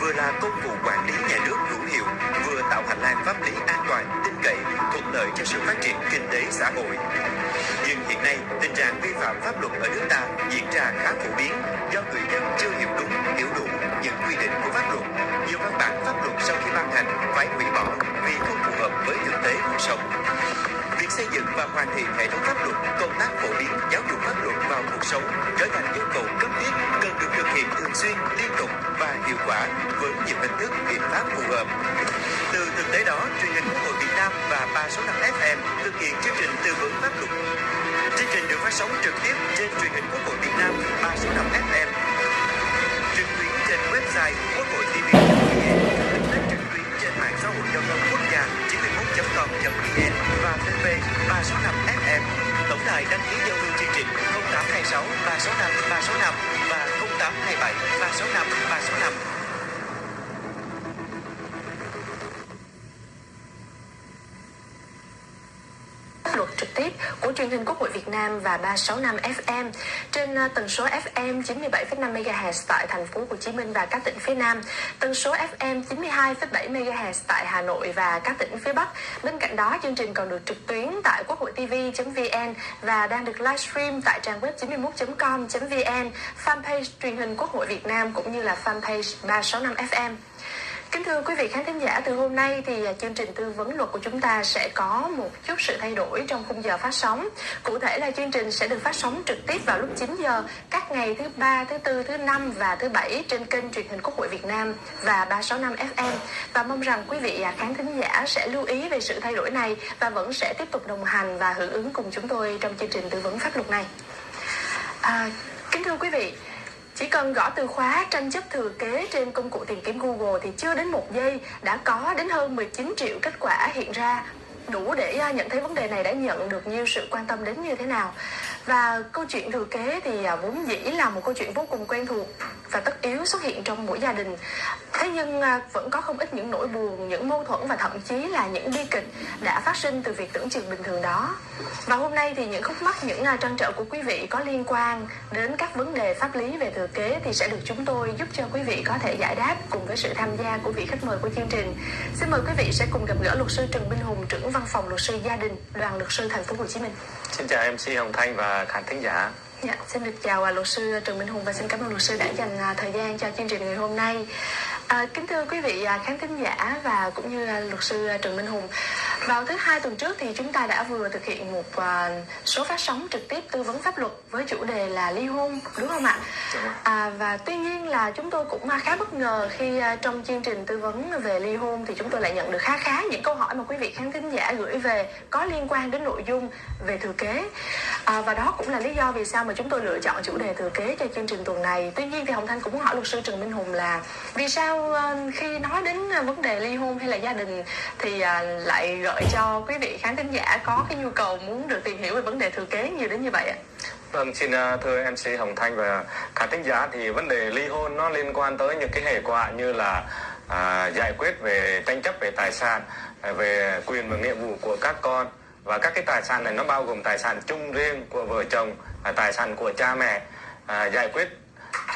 vừa là công cụ quản lý nhà nước hữu hiệu, vừa tạo hành lang pháp lý an toàn, tin cậy, thuận lợi cho sự phát triển kinh tế xã hội. Nhưng hiện nay, tình trạng vi phạm pháp luật ở nước ta diễn ra khá phổ biến do người dân chưa hiểu đúng, hiểu đủ những quy định của pháp luật. Nhiều văn bản pháp luật sau khi ban hành phải hủy bỏ vì không phù hợp với thực tế cuộc sống. Việc xây dựng và hoàn thiện hệ thống pháp luật, công tác phổ biến giáo dục pháp luật vào cuộc sống trở thành yêu cầu cấp thiết cần được thực hiện thường xuyên, liên tục và hiệu quả với nhiều hình thức biện pháp phù hợp. Từ thực tế đó, truyền hình Quốc hội Việt Nam và 365 FM thực hiện chương trình tư vấn pháp luật. Chương trình được phát sóng trực tiếp trên truyền hình Quốc hội Việt Nam 365 FM, trực tuyến trên website quốc hội tv, trực tuyến trên mạng xã hội giao thông quốc gia 91.com.vn và fanpage 365 FM. Tổng đài đăng ký giao lưu chương trình 0826 365 365 và 0827 365 365. Thuật trực tiếp của truyền hình Quốc hội Việt Nam và 365 FM trên à, tần số FM 97,5 MHz tại thành phố Hồ Chí Minh và các tỉnh phía Nam, tần số FM 92,7 MHz tại Hà Nội và các tỉnh phía Bắc. Bên cạnh đó, chương trình còn được trực tuyến tại quốc hội tv.vn và đang được livestream tại trang web 91.com.vn, fanpage truyền hình Quốc hội Việt Nam cũng như là fanpage 365 FM. Kính thưa quý vị khán thính giả, từ hôm nay thì à, chương trình tư vấn luật của chúng ta sẽ có một chút sự thay đổi trong khung giờ phát sóng. Cụ thể là chương trình sẽ được phát sóng trực tiếp vào lúc 9 giờ các ngày thứ ba, thứ tư, thứ năm và thứ bảy trên kênh truyền hình Quốc hội Việt Nam và 365 FM. Và mong rằng quý vị à, khán thính giả sẽ lưu ý về sự thay đổi này và vẫn sẽ tiếp tục đồng hành và hưởng ứng cùng chúng tôi trong chương trình tư vấn pháp luật này. À, kính thưa quý vị, chỉ cần gõ từ khóa tranh chấp thừa kế trên công cụ tìm kiếm Google thì chưa đến một giây đã có đến hơn 19 triệu kết quả hiện ra. Đủ để à, nhận thấy vấn đề này đã nhận được nhiều sự quan tâm đến như thế nào. Và câu chuyện thừa kế thì à, vốn dĩ là một câu chuyện vô cùng quen thuộc và tất yếu xuất hiện trong mỗi gia đình. Thế nhưng à, vẫn có không ít những nỗi buồn, những mâu thuẫn và thậm chí là những bi kịch đã phát sinh từ việc tưởng chừng bình thường đó. Và hôm nay thì những khúc mắc, những à, trăn trở của quý vị có liên quan đến các vấn đề pháp lý về thừa kế thì sẽ được chúng tôi giúp cho quý vị có thể giải đáp cùng với sự tham gia của vị khách mời của chương trình. Xin mời quý vị sẽ cùng gặp gỡ luật sư Trần Minh Hùng, trưởng văn phòng luật sư gia đình, đoàn luật sư thành phố Hồ Chí Minh. Xin chào MC Hồng Thanh và khán thính giả. Dạ, xin được chào à, luật sư Trần Minh Hùng và xin cảm ơn luật sư đã dành à, thời gian cho chương trình ngày hôm nay. À, kính thưa quý vị à, khán thính giả và cũng như à, luật sư Trần Minh Hùng, vào thứ hai tuần trước thì chúng ta đã vừa thực hiện một à, số phát sóng trực tiếp tư vấn pháp luật với chủ đề là ly hôn, đúng không ạ? À, và tuy nhiên là chúng tôi cũng à, khá bất ngờ khi à, trong chương trình tư vấn về ly hôn thì chúng tôi lại nhận được khá khá những câu hỏi mà quý vị khán thính giả gửi về có liên quan đến nội dung về thừa kế. À, và đó cũng là lý do vì sao mà chúng tôi lựa chọn chủ đề thừa kế cho chương trình tuần này. Tuy nhiên thì Hồng Thanh cũng muốn hỏi luật sư Trần Minh Hùng là vì sao Ờ, khi nói đến ờ, vấn đề ly hôn hay là gia đình thì ờ, lại gợi cho quý vị khán thính giả có cái nhu cầu muốn được tìm hiểu về vấn đề thừa kế nhiều đến như vậy ạ? Vâng, xin thưa MC Hồng Thanh và khán thính giả thì vấn đề ly hôn nó liên quan tới những cái hệ quả như là à, giải quyết về tranh chấp về tài sản, à, về quyền và nghĩa vụ của các con và các cái tài sản này nó bao gồm tài sản chung riêng của vợ chồng, à, tài sản của cha mẹ, à, giải quyết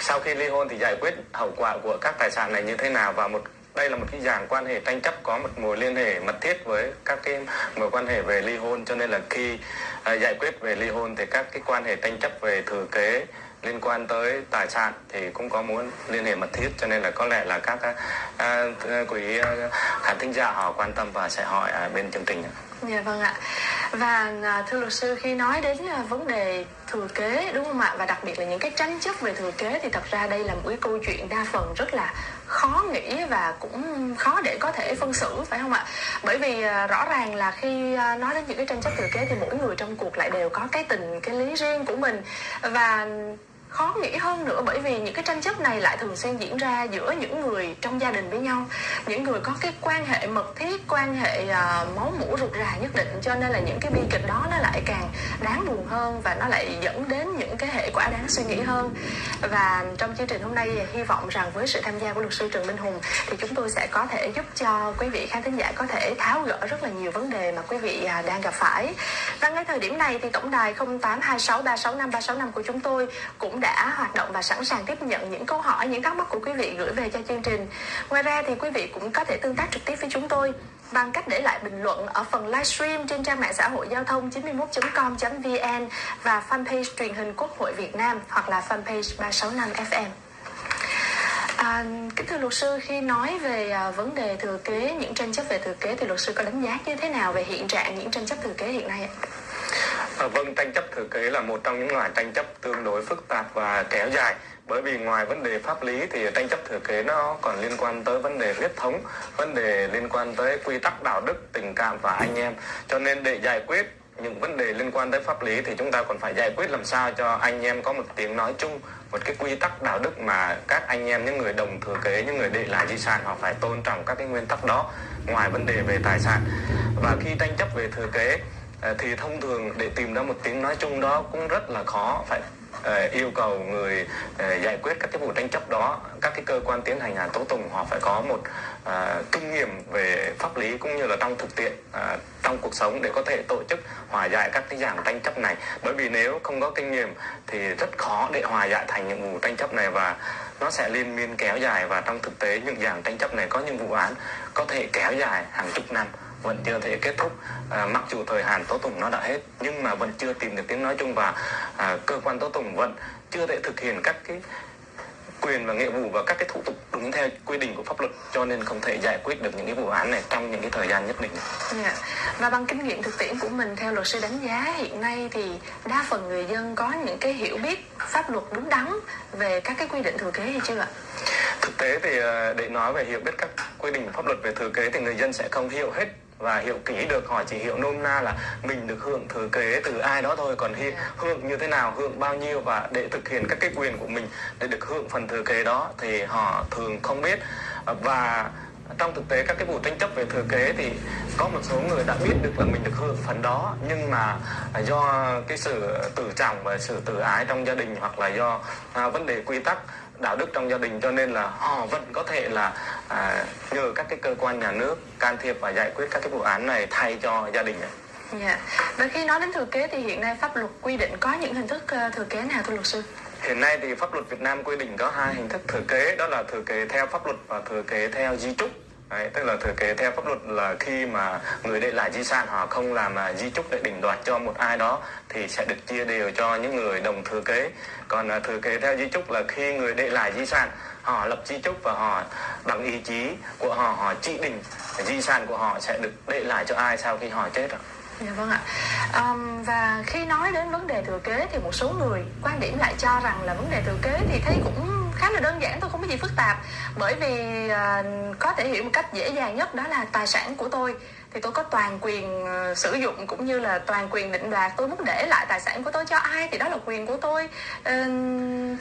sau khi ly hôn thì giải quyết hậu quả của các tài sản này như thế nào và một đây là một cái dạng quan hệ tranh chấp có một mối liên hệ mật thiết với các cái mối quan hệ về ly hôn cho nên là khi à, giải quyết về ly hôn thì các cái quan hệ tranh chấp về thừa kế liên quan tới tài sản thì cũng có muốn liên hệ mật thiết cho nên là có lẽ là các à, à, quý à, khán thính giả họ quan tâm và sẽ hỏi ở bên chương trình. Dạ vâng ạ. Và à, thưa luật sư khi nói đến à, vấn đề thừa kế, đúng không ạ và đặc biệt là những cái tranh chấp về thừa kế thì thật ra đây là một cái câu chuyện đa phần rất là khó nghĩ và cũng khó để có thể phân xử, phải không ạ? Bởi vì à, rõ ràng là khi à, nói đến những cái tranh chấp thừa kế thì mỗi người trong cuộc lại đều có cái tình, cái lý riêng của mình và khó nghĩ hơn nữa bởi vì những cái tranh chấp này lại thường xuyên diễn ra giữa những người trong gia đình với nhau. Những người có cái quan hệ mật thiết quan hệ uh, máu mủ rụt rà nhất định cho nên là những cái bi kịch đó nó lại càng đáng buồn hơn và nó lại dẫn đến những cái hệ quả đáng suy nghĩ hơn. Và trong chương trình hôm nay hy vọng rằng với sự tham gia của luật sư Trần Minh Hùng thì chúng tôi sẽ có thể giúp cho quý vị khán thính giả có thể tháo gỡ rất là nhiều vấn đề mà quý vị uh, đang gặp phải. Và ngay thời điểm này thì tổng đài 0826365365 của chúng tôi cũng đã hoạt động và sẵn sàng tiếp nhận những câu hỏi, những thắc mắc của quý vị gửi về cho chương trình. Ngoài ra thì quý vị cũng có thể tương tác trực tiếp với chúng tôi bằng cách để lại bình luận ở phần livestream trên trang mạng xã hội giao thông 91.com.vn và fanpage truyền hình Quốc hội Việt Nam hoặc là fanpage 365 FM. À, kính thưa luật sư khi nói về à, vấn đề thừa kế những tranh chấp về thừa kế thì luật sư có đánh giá như thế nào về hiện trạng những tranh chấp thừa kế hiện nay ạ? À, vâng, tranh chấp thừa kế là một trong những loại tranh chấp tương đối phức tạp và kéo dài. Bởi vì ngoài vấn đề pháp lý thì tranh chấp thừa kế nó còn liên quan tới vấn đề huyết thống vấn đề liên quan tới quy tắc đạo đức tình cảm và anh em. Cho nên để giải quyết những vấn đề liên quan tới pháp lý thì chúng ta còn phải giải quyết làm sao cho anh em có một tiếng nói chung một cái quy tắc đạo đức mà các anh em những người đồng thừa kế những người để lại di sản họ phải tôn trọng các cái nguyên tắc đó ngoài vấn đề về tài sản. Và khi tranh chấp về thừa kế Ờ, thì thông thường để tìm ra một tiếng nói chung đó cũng rất là khó. Phải ờ, yêu cầu người ờ, giải quyết các cái vụ tranh chấp đó. Các cái cơ quan tiến hành án tố tụng, họ phải có một kinh nghiệm về pháp lý cũng như là trong thực tiễn trong cuộc sống để có thể tổ chức hòa giải các cái dạng tranh chấp này. Bởi vì nếu không có kinh nghiệm thì rất khó để hòa giải thành những vụ tranh chấp này và nó sẽ liên miên kéo dài. Và trong thực tế, những dạng tranh chấp này có những vụ án có thể kéo dài hàng chục năm vẫn chưa thể kết thúc à, mặc dù thời hạn tố tụng nó đã hết nhưng mà vẫn chưa tìm được tiếng nói chung và à, cơ quan tố tụng vẫn chưa thể thực hiện các cái quyền và nghĩa vụ và các cái thủ tục đúng theo quy định của pháp luật cho nên không thể giải quyết được những cái vụ án này trong những cái thời gian nhất định. Yeah. Dạ. Và bằng kinh nghiệm thực tiễn của mình theo luật sư đánh giá hiện nay thì đa phần người dân có những cái hiểu biết pháp luật đúng đắn về các cái quy định thừa kế hay chưa ạ? Thực tế thì à, để nói về hiểu biết các quy định pháp luật về thừa kế thì người dân sẽ không hiểu hết và hiểu kỹ được họ chỉ hiểu nôm na là mình được hưởng thừa kế từ ai đó thôi. Còn hi, hưởng như thế nào hưởng bao nhiêu và để thực hiện các cái quyền của mình để được hưởng phần thừa kế đó thì họ thường không biết. Và trong thực tế các cái vụ tranh chấp về thừa kế thì có một số người đã biết được là mình được hưởng phần đó. Nhưng mà do cái sự tự trọng và sự tự ái trong gia đình hoặc là do à, vấn đề quy tắc đạo đức trong gia đình cho nên là họ vẫn có thể là à, nhờ các cái cơ quan nhà nước can thiệp và giải quyết các cái vụ án này thay cho gia đình này. Dạ. Và khi nói đến thừa kế thì hiện nay pháp luật quy định có những hình thức uh, thừa kế nào thưa luật sư? Hiện nay thì pháp luật Việt Nam quy định có hai hình thức thừa kế đó là thừa kế theo pháp luật và thừa kế theo di trúc. Đấy, tức là thừa kế theo pháp luật là khi mà người để lại di sản họ không làm mà di chúc để định đoạt cho một ai đó thì sẽ được chia đều cho những người đồng thừa kế còn à, thừa kế theo di chúc là khi người để lại di sản họ lập di chúc và họ bằng ý chí của họ họ chỉ định di sản của họ sẽ được để lại cho ai sau khi họ chết ạ. Dạ vâng ạ. Um, và khi nói đến vấn đề thừa kế thì một số người quan điểm lại cho rằng là vấn đề thừa kế thì thấy cũng khá là đơn giản thôi không có gì phức tạp. Bởi vì uh, có thể hiểu một cách dễ dàng nhất đó là tài sản của tôi. Thì tôi có toàn quyền uh, sử dụng cũng như là toàn quyền định đoạt. Tôi muốn để lại tài sản của tôi cho ai thì đó là quyền của tôi. Uh,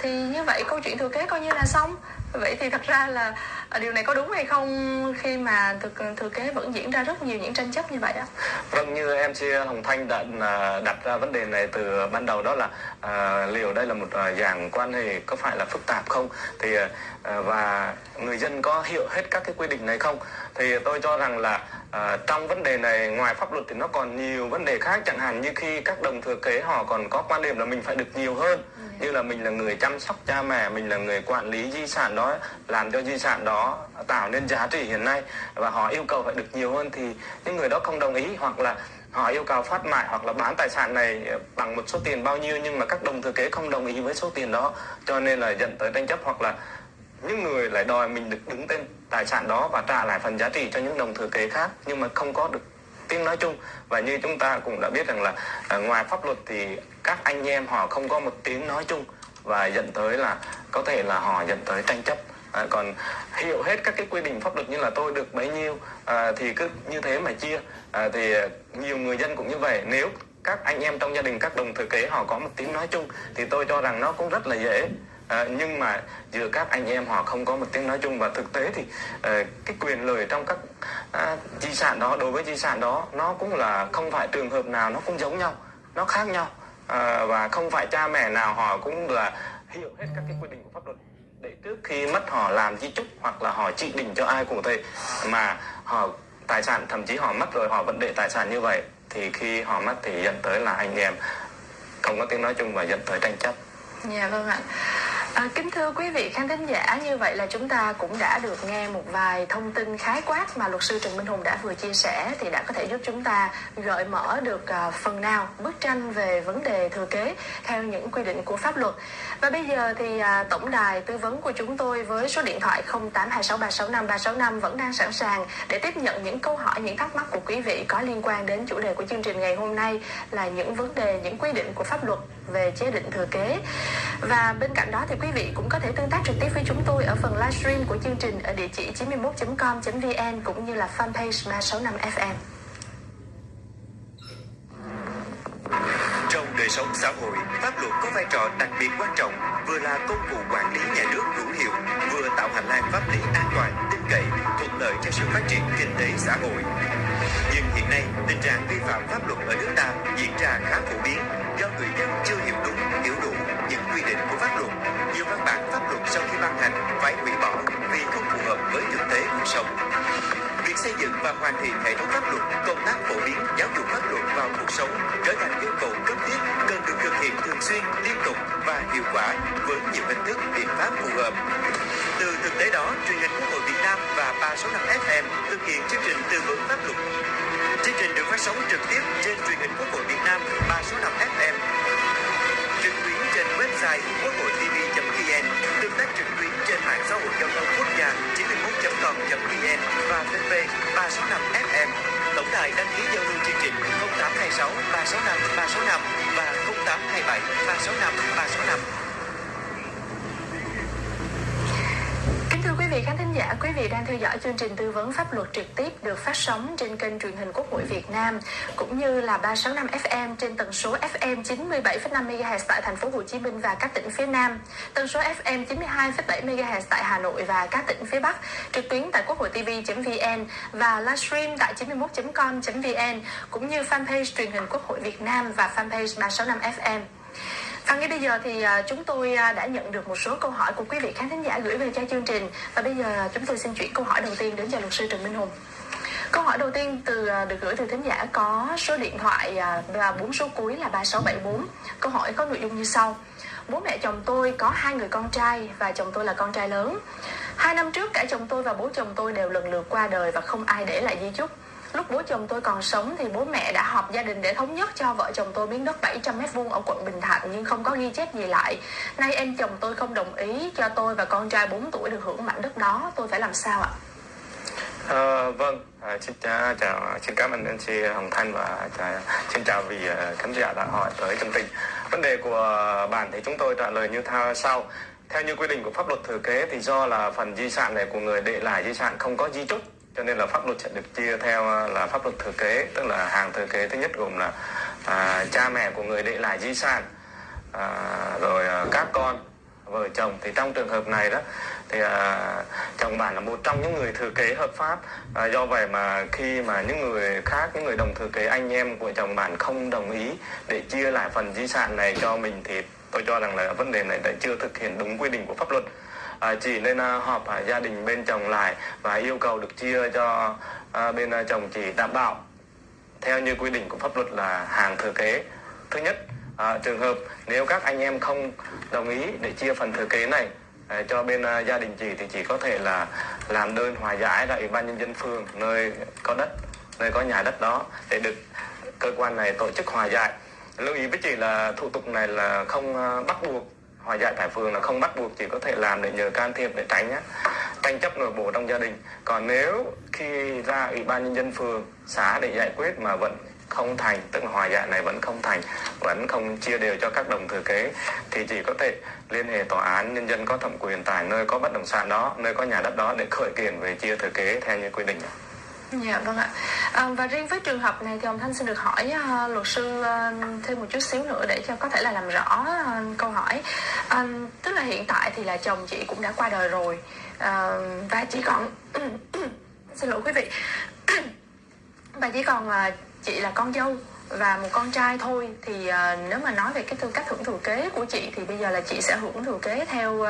thì như vậy câu chuyện thừa kế coi như là xong vậy thì thật ra là ờ, điều này có đúng hay không khi mà thực ờ, thừa kế vẫn diễn ra rất nhiều những tranh chấp như vậy á? Vâng như mc hồng thanh đã à, đặt ra vấn đề này từ ban đầu đó là à, liệu đây là một à, dạng quan hệ có phải là phức tạp không? Thì à, và người dân có hiểu hết các cái quy định này không? Thì tôi cho rằng là à, trong vấn đề này ngoài pháp luật thì nó còn nhiều vấn đề khác. Chẳng hạn như khi các đồng thừa kế họ còn có quan điểm là mình phải được nhiều hơn như là mình là người chăm sóc cha mẹ, mình là người quản lý di sản đó, làm cho di sản đó tạo nên giá trị hiện nay và họ yêu cầu phải được nhiều hơn thì những người đó không đồng ý hoặc là họ yêu cầu phát mại hoặc là bán tài sản này bằng một số tiền bao nhiêu nhưng mà các đồng thừa kế không đồng ý với số tiền đó, cho nên là dẫn tới tranh chấp hoặc là những người lại đòi mình được đứng tên tài sản đó và trả lại phần giá trị cho những đồng thừa kế khác nhưng mà không có được tiếng nói chung. Và như chúng ta cũng đã biết rằng là à, ngoài pháp luật thì các anh em họ không có một tiếng nói chung và dẫn tới là có thể là họ dẫn tới tranh chấp. À, còn hiểu hết các cái quy định pháp luật như là tôi được bấy nhiêu à, thì cứ như thế mà chia. À, thì nhiều người dân cũng như vậy. Nếu các anh em trong gia đình các đồng thừa kế họ có một tiếng nói chung thì tôi cho rằng nó cũng rất là dễ à, nhưng mà giữa các anh em họ không có một tiếng nói chung và thực tế thì à, cái quyền lợi trong các à, di sản đó đối với di sản đó nó cũng là không phải trường hợp nào nó cũng giống nhau nó khác nhau à, và không phải cha mẹ nào họ cũng là hiểu hết các cái quy định của pháp luật để trước khi mất họ làm di chúc hoặc là họ chỉ định cho ai cụ thể mà họ tài sản thậm chí họ mất rồi họ vẫn để tài sản như vậy thì khi họ mất thì dẫn tới là anh em không có tiếng nói chung và dẫn tới tranh chấp Dạ vâng ạ. À, kính thưa quý vị khán thính giả, như vậy là chúng ta cũng đã được nghe một vài thông tin khái quát mà luật sư Trần Minh Hùng đã vừa chia sẻ thì đã có thể giúp chúng ta gợi mở được uh, phần nào bức tranh về vấn đề thừa kế theo những quy định của pháp luật. Và bây giờ thì uh, tổng đài tư vấn của chúng tôi với số điện thoại 0826365365 vẫn đang sẵn sàng để tiếp nhận những câu hỏi, những thắc mắc của quý vị có liên quan đến chủ đề của chương trình ngày hôm nay là những vấn đề, những quy định của pháp luật về chế định thừa kế. Và bên cạnh đó thì quý vị cũng có thể tương tác trực tiếp với chúng tôi ở phần livestream của chương trình ở địa chỉ 91.com.vn cũng như là fanpage 365 FM. Trong đời sống xã hội, pháp luật có vai trò đặc biệt quan trọng, vừa là công cụ quản lý nhà nước hữu hiệu, vừa tạo hành lang pháp lý an toàn, tin cậy, thuận lợi cho sự phát triển kinh tế xã hội. Nhưng hiện nay, tình trạng vi phạm pháp luật ở nước ta diễn ra khá phổ biến do người dân chưa hiểu đúng, hiểu đủ những quy định của pháp luật. Nhiều văn bản pháp luật sau khi ban hành phải hủy bỏ vì không phù hợp với thực tế cuộc sống. Việc xây dựng và hoàn thiện hệ thống pháp luật, công tác phổ biến giáo dục pháp luật vào cuộc sống trở thành yêu cầu cấp thiết cần được thực hiện thường xuyên, liên tục và hiệu quả với nhiều hình thức biện pháp phù hợp. Từ thực tế đó, truyền hình Quốc hội Việt Nam và 365 FM thực hiện chương trình tư vấn pháp luật. Chương trình được phát sóng trực tiếp trên truyền hình Quốc hội Việt Nam 365 FM năm FM trên website quốc hội tv.vn, tương tác trực tuyến trên mạng xã hội giao thông quốc gia 91.com.vn và fanpage 365 FM. Tổng đài đăng ký giao lưu chương trình 0826 365 365 và 0827 365 365. Kính thưa quý vị khán thính giả, quý vị đang theo dõi chương trình tư vấn pháp luật trực tiếp được phát sóng trên kênh truyền hình Quốc hội Việt Nam cũng như là 365 FM trên tần số FM 97,5 MHz tại thành phố Hồ Chí Minh và các tỉnh phía Nam, tần số FM 92,7 MHz tại Hà Nội và các tỉnh phía Bắc, trực tuyến tại quốc hội tv.vn và livestream tại 91.com.vn cũng như fanpage truyền hình Quốc hội Việt Nam và fanpage 365 FM. Và ngay bây giờ thì à, chúng tôi à, đã nhận được một số câu hỏi của quý vị khán thính giả gửi về cho chương trình và bây giờ chúng tôi xin chuyển câu hỏi đầu tiên đến cho luật sư Trần Minh Hùng. Câu hỏi đầu tiên từ à, được gửi từ thính giả có số điện thoại và bốn số cuối là 3674. Câu hỏi có nội dung như sau. Bố mẹ chồng tôi có hai người con trai và chồng tôi là con trai lớn. Hai năm trước cả chồng tôi và bố chồng tôi đều lần lượt qua đời và không ai để lại di chúc. Lúc bố chồng tôi còn sống thì bố mẹ đã họp gia đình để thống nhất cho vợ chồng tôi miếng đất 700 mét vuông ở quận Bình Thạnh nhưng không có ghi chép gì lại. Nay em chồng tôi không đồng ý cho tôi và con trai 4 tuổi được hưởng mảnh đất đó, tôi phải làm sao ạ? À, vâng, à, xin à, chào, chào, xin cảm ơn anh chị Hồng Thanh và à, chào, à, xin chào vị khán giả đã hỏi tới chương trình. Vấn đề của bạn thì chúng tôi trả lời như theo sau. Theo như quy định của pháp luật thừa kế thì do là phần di sản này của người để lại di sản không có di chúc cho nên là pháp luật sẽ được chia theo à, là pháp luật thừa kế tức là hàng thừa kế thứ nhất gồm là à, cha mẹ của người để lại di sản à, rồi à, các con vợ chồng. Thì trong trường hợp này đó thì à, chồng bạn là một trong những người thừa kế hợp pháp. À, do vậy mà khi mà những người khác những người đồng thừa kế anh em của chồng bạn không đồng ý để chia lại phần di sản này cho mình thì tôi cho rằng là vấn đề này đã chưa thực hiện đúng quy định của pháp luật à, chỉ nên à, họp à, gia đình bên chồng lại và yêu cầu được chia cho à, bên à, chồng chỉ đảm bảo. Theo như quy định của pháp luật là hàng thừa kế. Thứ nhất à, trường hợp nếu các anh em không đồng ý để chia phần thừa kế này à, cho bên à, gia đình chị thì chỉ có thể là làm đơn hòa giải tại ủy ban nhân dân phường nơi có đất nơi có nhà đất đó để được cơ quan này tổ chức hòa giải. Lưu ý với chị là thủ tục này là không à, bắt buộc hòa giải tại phường là không bắt buộc, chỉ có thể làm để nhờ can thiệp để tránh nhá. tranh chấp nội bộ trong gia đình còn nếu khi ra ủy ban nhân dân phường, xã để giải quyết mà vẫn không thành, tức là hòa giải này vẫn không thành, vẫn không chia đều cho các đồng thừa kế, thì chỉ có thể liên hệ tòa án nhân dân có thẩm quyền tại nơi có bất động sản đó, nơi có nhà đất đó để khởi kiện về chia thừa kế theo như quy định Dạ vâng ạ. À, và riêng với trường hợp này thì ông Thanh xin được hỏi uh, luật sư uh, thêm một chút xíu nữa để cho có thể là làm rõ uh, câu hỏi. Uh, tức là hiện tại thì là chồng chị cũng đã qua đời rồi uh, và chỉ còn xin lỗi quý vị và chỉ còn uh, chị là con dâu và một con trai thôi thì uh, nếu mà nói về cái tư cách hưởng thừa kế của chị thì bây giờ là chị sẽ hưởng thừa kế theo uh,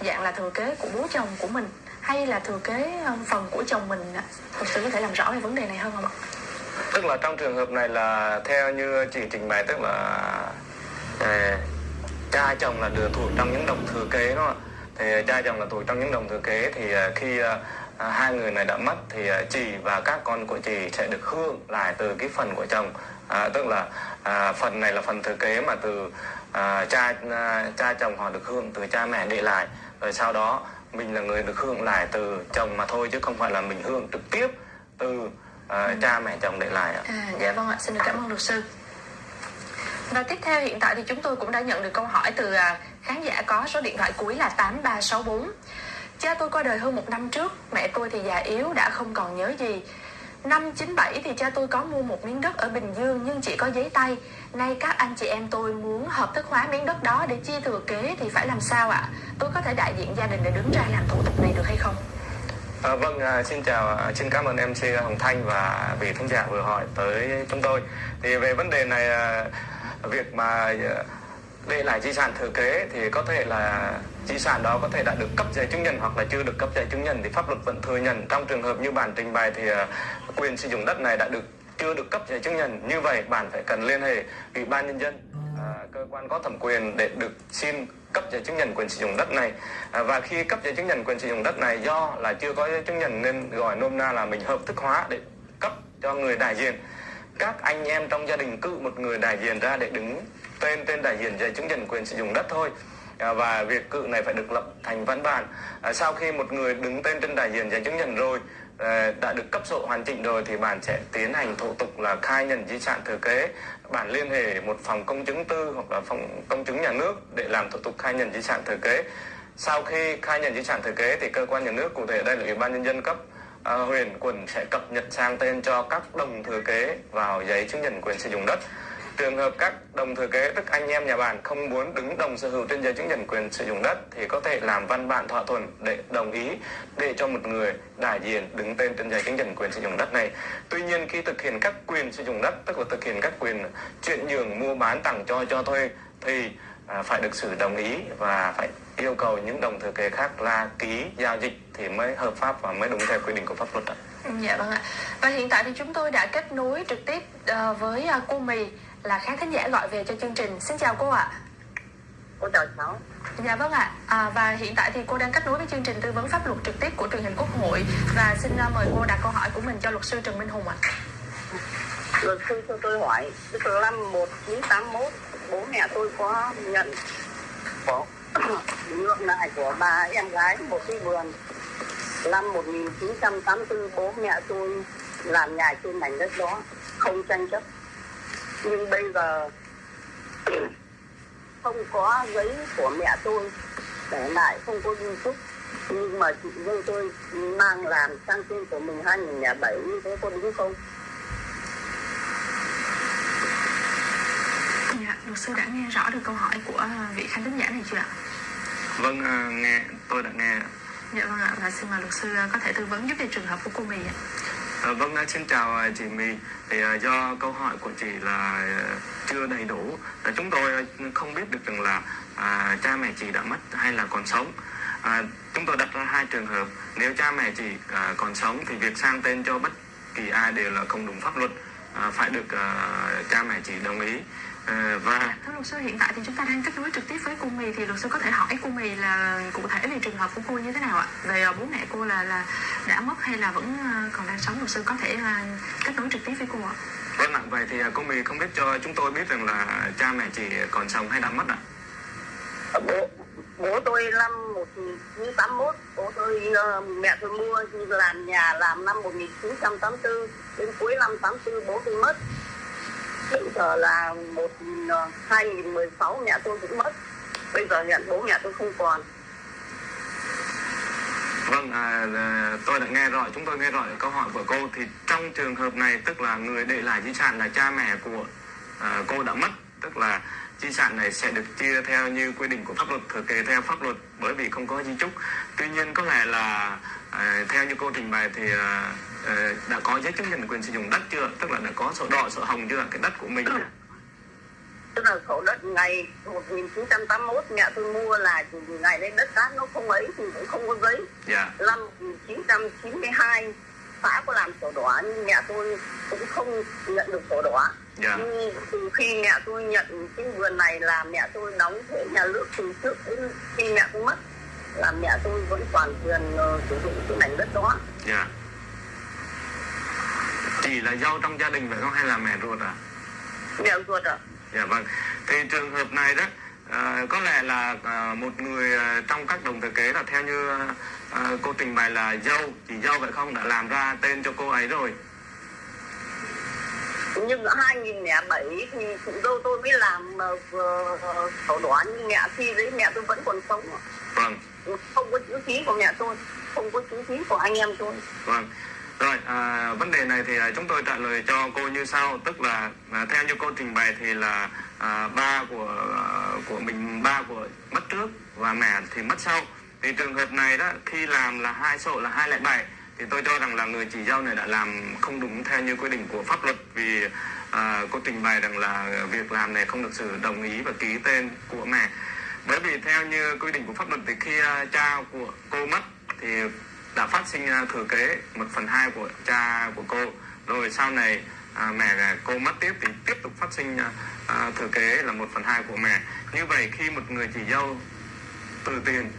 dạng là thừa kế của bố chồng của mình hay là thừa kế ờ, phần của chồng mình thực sự có thể làm rõ về vấn đề này hơn không ạ? Tức là trong trường hợp này là theo như chị trình bày tức là à, cha chồng là được thuộc trong những đồng thừa kế đó thì ờ, cha chồng là thuộc trong những đồng thừa kế thì khi à, hai người này đã mất thì à, chị và các con của chị sẽ được hưởng lại từ cái phần của chồng. À, tức là à, phần này là phần thừa kế mà từ à, cha à, cha chồng họ được hưởng từ cha mẹ để lại. Rồi sau đó mình là người được hưởng lại từ chồng mà thôi chứ không phải là mình hưởng trực tiếp từ à, ừ. cha mẹ chồng để lại ạ. À, dạ vâng ạ, xin được cảm ơn luật sư. Và tiếp theo hiện tại thì chúng tôi cũng đã nhận được câu hỏi từ à, khán giả có số điện thoại cuối là 8364. Cha tôi qua đời hơn một năm trước, mẹ tôi thì già yếu đã không còn nhớ gì. Năm 97 thì cha tôi có mua một miếng đất ở Bình Dương nhưng chỉ có giấy tay. Nay các anh chị em tôi muốn hợp thức hóa miếng đất đó để chia thừa kế thì phải làm sao ạ? Tôi có thể đại diện gia đình để đứng ra làm thủ tục này được hay không? À, vâng, à, xin chào, à, xin cảm ơn MC Hồng Thanh và vị thính giả vừa hỏi tới chúng tôi. Thì về vấn đề này, à, việc mà à, để lại di sản thừa kế thì có thể là di sản đó có thể đã được cấp giấy chứng nhận hoặc là chưa được cấp giấy chứng nhận thì pháp luật vẫn thừa nhận. Trong trường hợp như bản trình bày thì à, quyền sử dụng đất này đã được chưa được cấp giấy chứng nhận. Như vậy bạn phải cần liên hệ ủy ban nhân dân à, cơ quan có thẩm quyền để được xin cấp giấy chứng nhận quyền sử dụng đất này. À, và khi cấp giấy chứng nhận quyền sử dụng đất này do là chưa có giấy chứng nhận nên gọi nôm na là mình hợp thức hóa để cấp cho người đại diện. Các anh em trong gia đình cự một người đại diện ra để đứng tên tên đại diện giấy chứng nhận quyền sử dụng đất thôi. À, và việc cự này phải được lập thành văn bản. À, sau khi một người đứng tên trên đại diện giấy chứng nhận rồi à, đã được cấp sổ hoàn chỉnh rồi thì bạn sẽ tiến hành thủ tục là khai nhận di sản thừa kế. Bạn liên hệ một phòng công chứng tư hoặc là phòng công chứng nhà nước để làm thủ tục khai nhận di sản thừa kế. Sau khi khai nhận di sản thừa kế thì cơ quan nhà nước cụ thể đây là ủy ban nhân dân cấp à, huyện quận sẽ cập nhật sang tên cho các đồng thừa kế vào giấy chứng nhận quyền sử dụng đất. Trường hợp các đồng thừa kế, tức anh em nhà bạn không muốn đứng đồng sở hữu trên giấy chứng nhận quyền sử dụng đất thì có thể làm văn bản thỏa thuận để đồng ý để cho một người đại diện đứng tên trên giấy chứng nhận quyền sử dụng đất này. Tuy nhiên, khi thực hiện các quyền sử dụng đất, tức là thực hiện các quyền chuyển nhượng, mua bán, tặng cho cho thuê thì à, phải được sự đồng ý và phải yêu cầu những đồng thừa kế khác là ký, giao dịch thì mới hợp pháp và mới đúng theo quy định của pháp luật. Dạ vâng ạ. Và hiện tại thì chúng tôi đã kết nối trực tiếp ờ, với à, cô Mì là khán thính giả gọi về cho chương trình. Xin chào cô ạ. Cô chào cháu. Dạ vâng ạ. À, và hiện tại thì cô đang kết nối với chương trình tư vấn pháp luật trực tiếp của truyền hình Quốc hội và xin uh, mời cô đặt câu hỏi của mình cho luật sư Trần Minh Hùng ạ. Luật sư cho tôi hỏi, từ năm 1981 bố mẹ tôi có nhận có nhượng lại của bà em gái một cái vườn năm 1984 bố mẹ tôi làm nhà trên mảnh đất đó không tranh chấp nhưng bây giờ không có giấy của mẹ tôi để lại không có di chúc nhưng mà chị dâu tôi mang làm sang tên của mình 2007 như thế có đúng không? Dạ, luật sư đã nghe rõ được câu hỏi của vị khán thính giả này chưa ạ? Vâng, uh, nghe, tôi đã nghe. Dạ vâng ạ, và xin mời luật sư có thể tư vấn giúp về trường hợp của cô Mì ạ. Ờ, vâng, à, vâng, xin chào à, chị My. Thì à, do câu hỏi của chị là à, chưa đầy đủ, chúng tôi à, không biết được rằng là à, cha mẹ chị đã mất hay là còn sống. À, chúng tôi đặt ra hai trường hợp. Nếu cha mẹ chị à, còn sống thì việc sang tên cho bất kỳ ai đều là không đúng pháp luật, à, phải được à, cha mẹ chị đồng ý. À, và thưa luật sư hiện tại thì chúng ta đang kết nối trực tiếp với cô mì thì luật sư có thể hỏi cô mì là cụ thể về trường hợp của cô như thế nào ạ? Về bố mẹ cô là là đã mất hay là vẫn còn đang sống? Luật sư có thể kết nối trực tiếp với cô ạ. Vâng ạ vậy thì cô mì không biết cho chúng tôi biết rằng là cha mẹ chị còn sống hay đã mất ạ? Bố bố tôi năm 1981 bố tôi mẹ tôi mua làm nhà làm năm 1984 đến cuối năm 84 bố tôi mất bây giờ là một ờ, hai nghìn mười sáu mẹ tôi cũng mất. Bây giờ nhận bố mẹ tôi không còn. Vâng, à, à tôi đã nghe rồi, chúng tôi nghe rồi câu hỏi của cô. Thì trong trường hợp này tức là người để lại di sản là cha mẹ của à, cô đã mất, tức là di sản này sẽ được chia theo như quy định của pháp luật thừa kế theo pháp luật bởi vì không có di chúc. Tuy nhiên có lẽ là à, theo như cô trình bày thì à, đã có giấy chứng nhận quyền sử dụng đất chưa? Tức là đã có sổ đỏ sổ hồng chưa? Cái đất của mình. Tức là sổ đất ngày 1981 mẹ tôi mua là ngày đấy đất cát nó không ấy thì cũng không có giấy. Dạ. năm 1992 xã có làm sổ đỏ nhưng mẹ tôi cũng không nhận được sổ đỏ. Dạ. nhưng từ khi mẹ tôi nhận cái vườn này là mẹ tôi đóng thuế nhà nước từ trước đến khi mẹ tôi mất là mẹ tôi vẫn toàn quyền ờ, sử dụng cái mảnh đất đó. Dạ chỉ là dâu trong gia đình phải không? Hay là mẹ ruột à? Mẹ ruột à dạ vâng. Thì trường hợp này đó à, có lẽ là à, một người à, trong các đồng thừa kế là theo như à, cô trình bày là dâu. Chỉ dâu vậy không? Đã làm ra tên cho cô ấy rồi. Nhưng ở 2007 thì chúng tôi tôi mới làm sổ đỏ nhưng mẹ khi đấy mẹ tôi vẫn còn sống vâng. Không có chữ ký của mẹ tôi không có chữ ký của anh em tôi. Vâng. Rồi, à, vấn đề này thì à, chúng tôi trả lời cho cô như sau, tức là à, theo như cô trình bày thì là à, ba của à, của mình ba của mất trước và mẹ thì mất sau. Thì trường hợp này đó khi làm là hai sổ là 207 thì tôi cho rằng là người chỉ giao này đã làm không đúng theo như quy định của pháp luật vì à, cô trình bày rằng là việc làm này không được sự đồng ý và ký tên của mẹ. Bởi vì theo như quy định của pháp luật thì khi à, cha của cô mất thì đã phát sinh à, thừa kế một phần hai của cha của cô. Rồi sau này à, mẹ cô mất tiếp thì tiếp tục phát sinh à, à, thừa kế là một phần hai của mẹ. Như vậy khi một người chị dâu tự tiền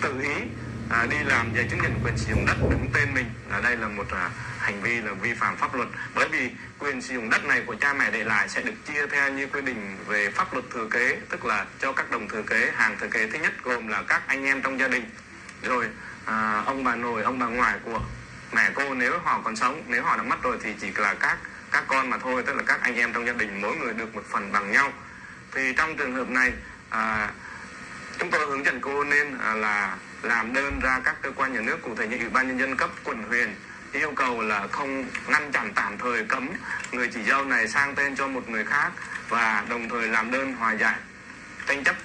tự ý à, đi làm giấy chứng nhận quyền sử dụng đất đứng tên mình ở đây là một à, hành vi là vi phạm pháp luật. Bởi vì quyền sử dụng đất này của cha mẹ để lại sẽ được chia theo như quy định về pháp luật thừa kế tức là cho các đồng thừa kế hàng thừa kế thứ nhất gồm là các anh em trong gia đình. Rồi à, ông bà nội ông bà ngoại của mẹ cô nếu họ còn sống nếu họ đã mất rồi thì chỉ là các các con mà thôi tức là các anh em trong gia đình mỗi người được một phần bằng nhau. Thì trong trường hợp này à, chúng tôi hướng dẫn cô nên à, là làm đơn ra các cơ quan nhà nước cụ thể như ủy ban nhân dân cấp quận huyện yêu cầu là không ngăn chặn tạm thời cấm người chỉ dâu này sang tên cho một người khác và đồng thời làm đơn hòa giải. Tranh chấp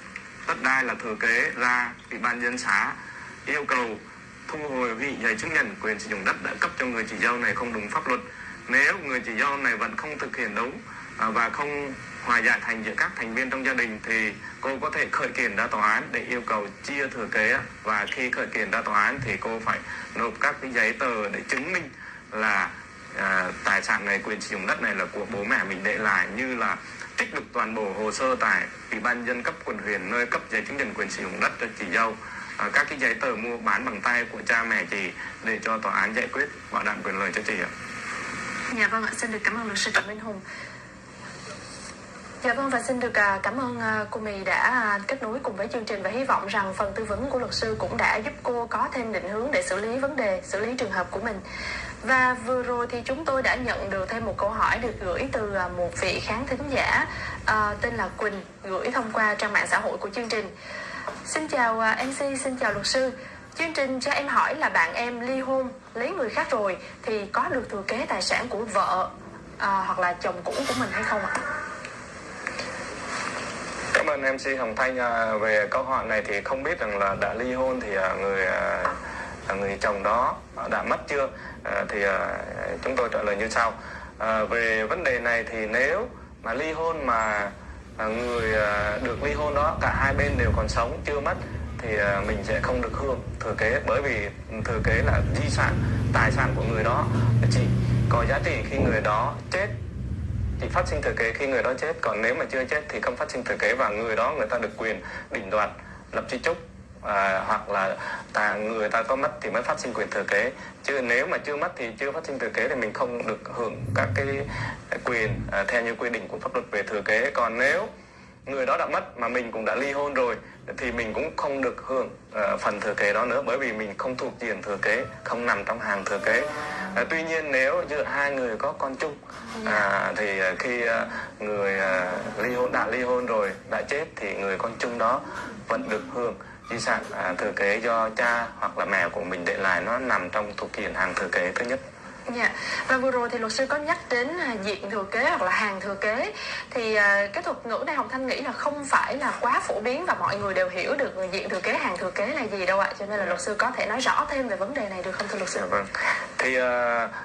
đất đai là thừa kế ra ủy ban dân xã yêu cầu thu hồi vị giấy chứng nhận quyền sử dụng đất đã cấp cho người chỉ giao này không đúng pháp luật. Nếu người chỉ giao này vẫn không thực hiện đúng à, và không hòa giải thành giữa các thành viên trong gia đình thì cô có thể khởi kiện ra tòa án để yêu cầu chia thừa kế. Và khi khởi kiện ra tòa án thì cô phải nộp các cái giấy tờ để chứng minh là à, tài sản này quyền sử dụng đất này là của bố mẹ mình để lại như là trích được toàn bộ hồ sơ tại ủy ban nhân dân cấp quận huyện nơi cấp giấy chứng nhận quyền sử dụng đất cho chị dâu. Ờ, các cái giấy tờ mua bán bằng tay của cha mẹ chị để cho tòa án giải quyết bảo đảm quyền lợi cho chị ạ. Dạ vâng ạ, xin được cảm ơn luật sư Trần Minh Hùng. Dạ vâng và xin được à, cảm ơn à, cô Mì đã à, kết nối cùng với chương trình và hy vọng rằng phần tư vấn của luật sư cũng đã giúp cô có thêm định hướng để xử lý vấn đề, xử lý trường hợp của mình. Và vừa rồi thì chúng tôi đã nhận được thêm một câu hỏi được gửi từ một vị khán thính giả uh, tên là Quỳnh gửi thông qua trang mạng xã hội của chương trình. Xin chào à, MC, xin chào luật sư. Chương trình cho em hỏi là bạn em ly hôn, lấy người khác rồi thì có được thừa kế tài sản của vợ à, hoặc là chồng cũ của mình hay không ạ? Cảm ơn MC Hồng Thanh à, về câu hỏi này thì không biết rằng là đã ly hôn thì à, người người chồng đó đã mất chưa thì chúng tôi trả lời như sau về vấn đề này thì nếu mà ly hôn mà người à, được ly hôn đó, cả hai bên đều còn sống, chưa mất, thì à, mình sẽ không được hưởng thừa kế. Bởi vì thừa kế là di sản, tài sản của người đó. Chỉ có giá trị khi người đó chết. Chỉ phát sinh thừa kế khi người đó chết. Còn nếu mà chưa chết thì không phát sinh thừa kế và người đó, người ta được quyền định đoạt lập di chúc à, hoặc là ta, người ta có mất thì mới phát sinh quyền thừa kế. Chứ nếu mà chưa mất thì chưa phát sinh thừa kế thì mình không được hưởng các cái quyền à, theo như quy định của pháp luật về thừa kế. Còn nếu người đó đã mất mà mình cũng đã ly hôn rồi thì mình cũng không được hưởng uh, phần thừa kế đó nữa bởi vì mình không thuộc diện thừa kế không nằm trong hàng thừa kế. Uh, tuy nhiên nếu giữa hai người có con chung uh, thì uh, khi uh, người uh, ly hôn đã ly hôn rồi đã chết thì người con chung đó vẫn được hưởng di sản uh, thừa kế do cha hoặc là mẹ của mình để lại nó nằm trong thuộc diện hàng thừa kế thứ nhất Dạ. Và vừa rồi thì luật sư có nhắc đến à, diện thừa kế hoặc là hàng thừa kế thì à, cái thuật ngữ này Hồng Thanh nghĩ là không phải là quá phổ biến và mọi người đều hiểu được diện thừa kế hàng thừa kế là gì đâu ạ. Cho nên là luật sư có thể nói rõ thêm về vấn đề này được không thưa luật sư? Dạ vâng. Thì uh,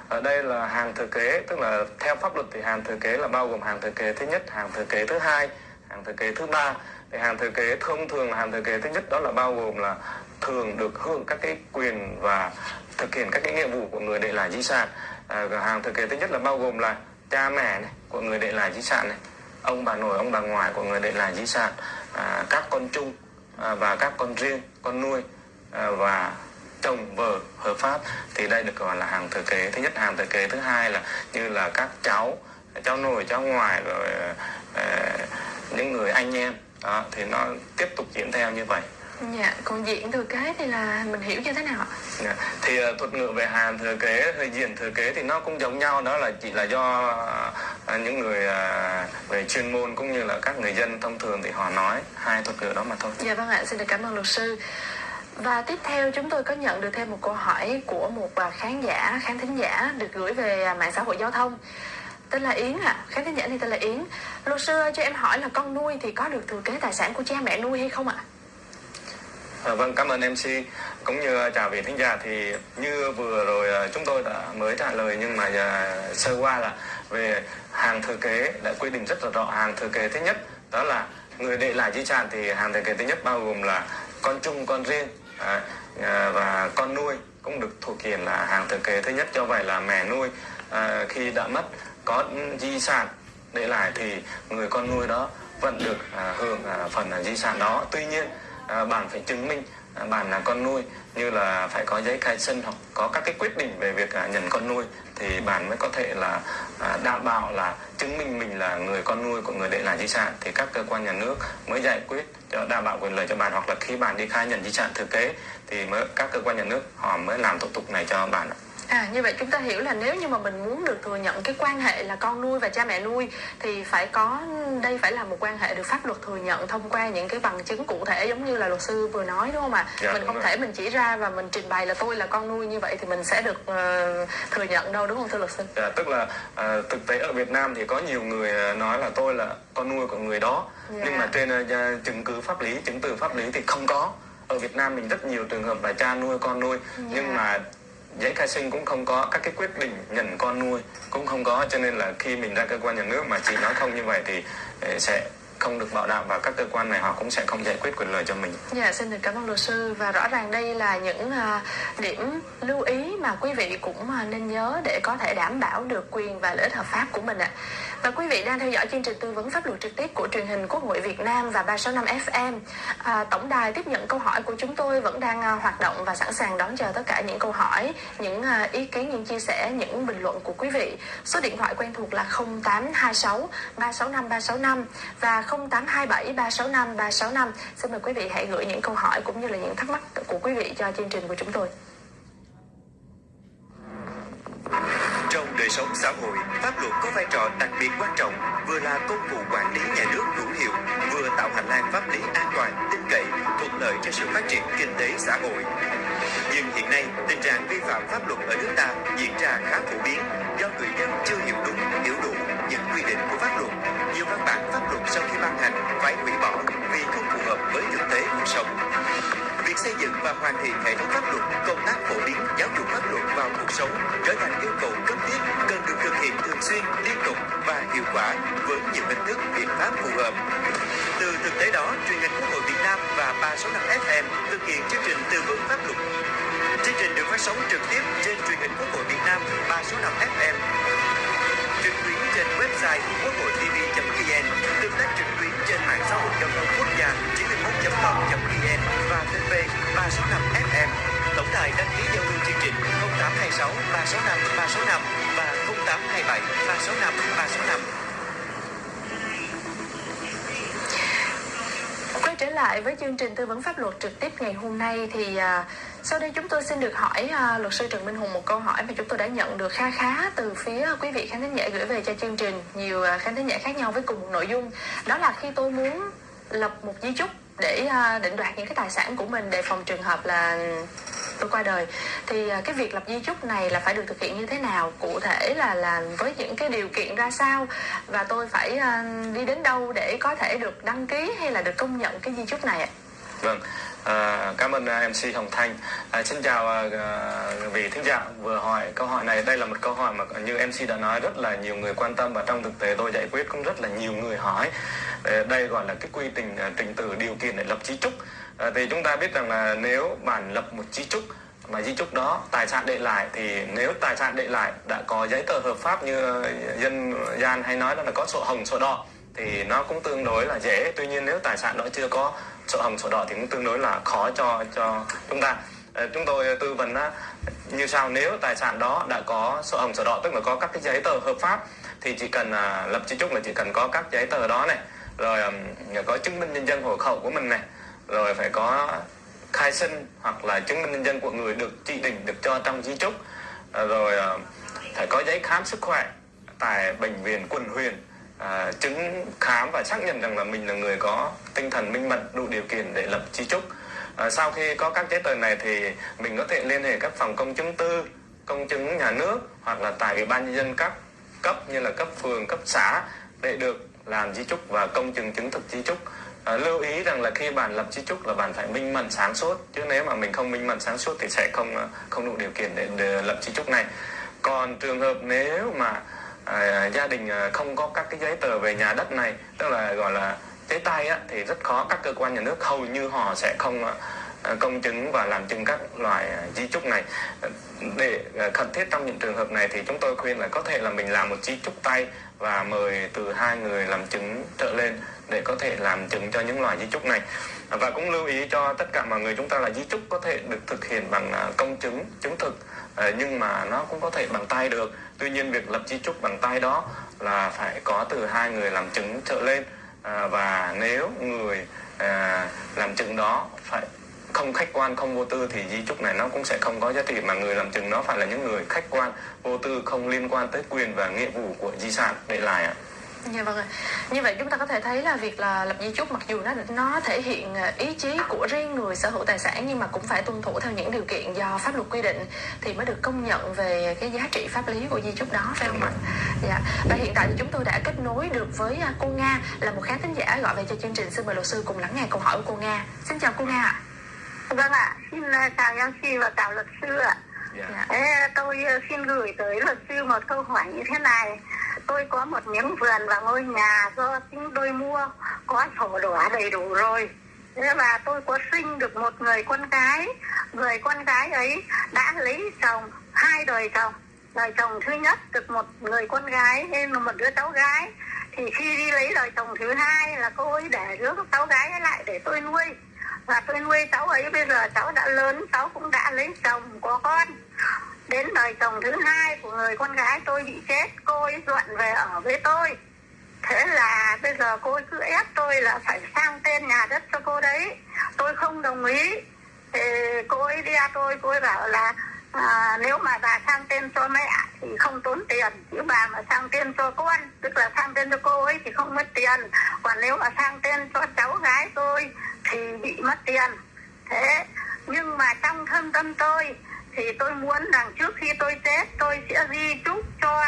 ở đây là hàng thừa kế tức là theo pháp luật thì hàng thừa kế là bao gồm hàng thừa kế thứ nhất, hàng thừa kế thứ hai, hàng thừa kế thứ ba. Thì hàng thừa kế thông thường là hàng thừa kế thứ nhất đó là bao gồm là thường được hưởng các cái quyền và thực hiện các cái nghĩa vụ của người để lại di sản. À, hàng thừa kế thứ nhất là bao gồm là cha mẹ này, của người để lại di sản này ông bà nội ông bà ngoại của người để lại di sản à, các con chung à, và các con riêng con nuôi à, và chồng vợ hợp pháp. Thì đây được gọi là hàng thừa kế thứ nhất. Hàng thừa kế thứ hai là như là các cháu cháu nội cháu ngoại rồi à, à những người anh em đó, thì nó tiếp tục diễn theo như vậy Dạ, còn diện thừa kế thì là mình hiểu như thế nào ạ? Dạ. Thì uh, thuật ngữ về hàn thừa kế hay diện thừa kế thì nó cũng giống nhau đó là chỉ là do uh, những người uh, về chuyên môn cũng như là các người dân thông thường thì họ nói hai thuật ngữ đó mà thôi. Dạ vâng ạ, xin được cảm ơn luật sư. Và tiếp theo chúng tôi có nhận được thêm một câu hỏi của một khán giả, khán thính giả được gửi về mạng xã hội giao thông tên là Yến ạ, à. khán thính giả này tên là Yến. Luật sư cho em hỏi là con nuôi thì có được thừa kế tài sản của cha mẹ nuôi hay không ạ? À, vâng, cảm ơn MC cũng như à, chào vị thính giả thì như vừa rồi à, chúng tôi đã mới trả lời nhưng mà à, sơ qua là về hàng thừa kế đã quy định rất là rõ hàng thừa kế thứ nhất đó là người để lại di sản thì hàng thừa kế thứ nhất bao gồm là con chung con riêng à, và con nuôi cũng được thuộc quyền là hàng thừa kế thứ nhất cho vậy là mẹ nuôi à, khi đã mất có di sản để lại thì người con nuôi đó vẫn được à, hưởng à, phần à, di sản đó. Tuy nhiên à, bạn phải chứng minh à, bạn là con nuôi như là phải có giấy khai sinh hoặc có các cái quyết định về việc à, nhận con nuôi thì bạn mới có thể là à, đảm bảo là chứng minh mình là người con nuôi của người để lại di sản. Thì các cơ quan nhà nước mới giải quyết cho đảm bảo quyền lợi cho bạn hoặc là khi bạn đi khai nhận di sản thừa kế thì mới các cơ quan nhà nước họ mới làm thủ tục này cho bạn À như vậy chúng ta hiểu là nếu như mà mình muốn được thừa nhận cái quan hệ là con nuôi và cha mẹ nuôi thì phải có đây phải là một quan hệ được pháp luật thừa nhận thông qua những cái bằng chứng cụ thể giống như là luật sư vừa nói đúng không ạ? Dạ, mình không rồi. thể mình chỉ ra và mình trình bày là tôi là con nuôi như vậy thì mình sẽ được uh, thừa nhận đâu đúng không thưa luật sư? Dạ, tức là uh, thực tế ở Việt Nam thì có nhiều người ờ, nói là tôi là con nuôi của người đó dạ. nhưng mà trên uh, chứng cứ pháp lý chứng từ pháp lý thì không có ở Việt Nam mình rất nhiều trường hợp là cha nuôi con nuôi yeah. Dạ. nhưng mà giấy khai sinh cũng không có các cái quyết định nhận con nuôi, cũng không có, cho nên là khi mình ra cơ quan nhà nước mà chị nói không như vậy thì ờ, sẽ không được bảo đảm và các cơ quan này họ cũng sẽ không giải quyết quyền lợi cho mình. Dạ xin được cảm ơn luật sư và rõ ràng đây là những à, điểm lưu ý mà quý vị cũng à, nên nhớ để có thể đảm bảo được quyền và lợi ích hợp pháp của mình ạ. Và quý vị đang theo dõi chương trình tư vấn pháp luật trực tiếp của truyền hình Quốc hội Việt Nam và 365 FM. À, tổng đài tiếp nhận câu hỏi của chúng tôi vẫn đang à, hoạt động và sẵn sàng đón chờ tất cả những câu hỏi, những à, ý kiến, những chia sẻ, những bình luận của quý vị. Số điện thoại quen thuộc là 0826 365 365 và 0827 365 365. Xin mời quý vị hãy gửi những câu hỏi cũng như là những thắc mắc của quý vị cho chương trình của chúng tôi. Trong đời sống xã hội, pháp luật có vai trò đặc biệt quan trọng, vừa là công cụ quản lý nhà nước hữu hiệu, vừa tạo hành lang pháp lý an toàn, tin cậy, thuận lợi cho sự phát triển kinh tế xã hội. Nhưng hiện nay, tình trạng vi phạm pháp luật ở nước ta diễn ra khá phổ biến do người dân chưa hiểu đúng, hiểu đủ những quy định của pháp luật. Nhiều văn bản pháp với thực tế cuộc sống. Việc xây dựng và hoàn thiện hệ thống pháp luật, công tác phổ biến giáo dục pháp luật vào cuộc sống trở thành yêu cầu cấp thiết cần được thực hiện thường xuyên, liên tục và hiệu quả với nhiều hình thức biện pháp phù hợp. Từ thực tế đó, truyền hình Quốc hội Việt Nam và 365 FM thực hiện chương trình tư vấn pháp luật. Chương trình được phát sóng trực tiếp trên truyền hình Quốc hội Việt Nam 365 FM trực tuyến trên website quốc hội tv.vn, tương tác trực tuyến trên mạng xã hội giao thông quốc gia 91.com.vn và fanpage 365 FM. Tổng đài đăng ký giao lưu chương trình 0826 365 365 và 0827 365 365. Quay trở lại với chương trình tư vấn pháp luật trực tiếp ngày hôm nay thì à, sau đây chúng tôi xin được hỏi uh, luật sư Trần Minh Hùng một câu hỏi mà chúng tôi đã nhận được kha khá từ phía quý vị khán thính giả gửi về cho chương trình nhiều uh, khán thính giả khác nhau với cùng một nội dung đó là khi tôi muốn lập một di chúc để à, định đoạt những cái tài sản của mình để phòng trường hợp là tôi qua đời. Thì à, cái việc lập di chúc này là phải được thực hiện như thế nào? Cụ thể là là với những cái điều kiện ra sao? Và tôi phải à, đi đến đâu để có thể được đăng ký hay là được công nhận cái di chúc này ạ? Vâng À, cảm ơn à, MC Hồng Thanh. À, xin chào à, à, vị thính giả vừa hỏi câu hỏi này. Đây là một câu hỏi mà như MC đã nói rất là nhiều người quan tâm và trong thực tế tôi giải quyết cũng rất là nhiều người hỏi. À, đây gọi là cái quy trình à, trình tự điều kiện để lập chí trúc. À, ờ, thì chúng ta biết rằng là nếu bạn lập một chí trúc mà di chúc đó tài sản để lại thì nếu tài sản để lại đã có giấy tờ hợp pháp như dân gian hay nói là có sổ hồng sổ đỏ thì nó cũng tương đối là dễ. Tuy nhiên nếu tài sản đó chưa có sổ hồng sổ đỏ thì cũng tương đối là khó cho cho chúng ta. Ờ, chúng tôi tư vấn á, như sau. Nếu tài sản đó đã có sổ hồng sổ đỏ tức là có các cái giấy tờ hợp pháp thì chỉ cần à, lập di chúc là chỉ cần có các giấy tờ đó này. Rồi có chứng minh nhân dân hộ khẩu của mình này. Rồi phải có khai sinh hoặc là chứng minh nhân dân của người được chỉ định được cho trong di chúc. Ờ, rồi ờ, phải có giấy khám sức khỏe tại bệnh viện quận huyện à, chứng khám và xác nhận rằng là mình là người có tinh thần minh mẫn đủ điều kiện để lập di chúc à, sau khi có các giấy tờ này thì mình có thể liên hệ các phòng công chứng tư công chứng nhà nước hoặc là tại ủy ban nhân dân các cấp như là cấp phường cấp xã để được làm di chúc và công chứng chứng thực di chúc à, lưu ý rằng là khi bạn lập di chúc là bạn phải minh mẫn sáng suốt chứ nếu mà mình không minh mẫn sáng suốt thì sẽ không không đủ điều kiện để, để lập di chúc này. Còn trường hợp nếu mà À, à, gia đình à, không có các cái giấy tờ về nhà đất này tức là gọi là giấy tay á, thì rất khó. Các cơ quan nhà nước hầu như họ sẽ không à, công chứng và làm chứng các loại di chúc này. Để cần thiết trong những trường hợp này thì chúng tôi khuyên là có thể là mình làm một di chúc tay và mời từ hai người làm chứng trở lên để có thể làm chứng cho những loại di chúc này. Và cũng lưu ý cho tất cả mọi người chúng ta là di chúc có thể được thực hiện bằng à, công chứng chứng thực à, nhưng mà nó cũng có thể bằng tay được. Tuy nhiên việc lập di chúc bằng tay đó là phải có từ hai người làm chứng trở lên. À, và nếu người làm chứng đó phải không khách quan, không vô tư thì di chúc này nó cũng sẽ không có giá trị, mà người làm chứng nó phải là những người khách quan, vô tư, không liên quan tới quyền và nghĩa vụ của di sản để lại ạ. Dạ vâng ạ. Như vậy chúng ta có thể thấy là việc là lập di chúc mặc dù nó nó thể hiện à, ý chí của riêng người sở hữu tài sản nhưng mà cũng phải tuân thủ theo những điều kiện do pháp luật quy định thì mới được công nhận về cái giá trị pháp lý của di chúc đó phải không ạ? Dạ. Và hiện tại thì chúng tôi đã kết nối được với à, cô Nga là một khán thính giả gọi về cho chương trình xin mời luật sư cùng lắng nghe câu hỏi của cô Nga. Xin chào cô Nga ạ. Vâng ạ, xin à, chào chào MC và chào luật sư ạ. Dạ. dạ. Thế tôi ờ, xin gửi tới luật sư một câu hỏi như thế này. Tôi có một miếng vườn và ngôi nhà do chính tôi mua, có sổ đỏ đầy đủ rồi. Thế và tôi có sinh được một người con gái. Người con gái ấy đã lấy chồng, hai đời chồng. Đời chồng thứ nhất được một người con gái, nên là một đứa cháu gái. Thì khi đi lấy đời chồng thứ hai là cô ấy để đứa cháu gái ấy lại để tôi nuôi. Và tôi nuôi cháu ấy bây giờ cháu đã lớn, cháu cũng đã lấy chồng, có con đến đời chồng thứ hai của người con gái tôi bị chết cô ấy dọn về ở với tôi. Thế là bây giờ cô ấy cứ ép tôi là phải sang tên nhà đất cho cô đấy. Tôi không đồng ý. Thì cô ấy đi tôi cô ấy bảo là à, nếu mà bà sang tên cho mẹ thì không tốn tiền chứ bà mà sang tên cho con tức là sang tên cho cô ấy thì không mất tiền. Còn nếu mà sang tên cho cháu gái tôi thì bị mất tiền. Thế nhưng mà trong thâm tâm tôi thì tôi muốn rằng trước khi tôi chết, tôi sẽ di chúc cho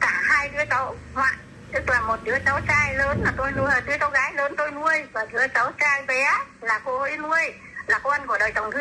cả hai đứa cháu ngoại. Tức là một đứa cháu trai lớn là tôi nuôi đứa cháu gái lớn tôi nuôi, và đứa cháu trai bé là cô ấy nuôi, là con của đời chồng thứ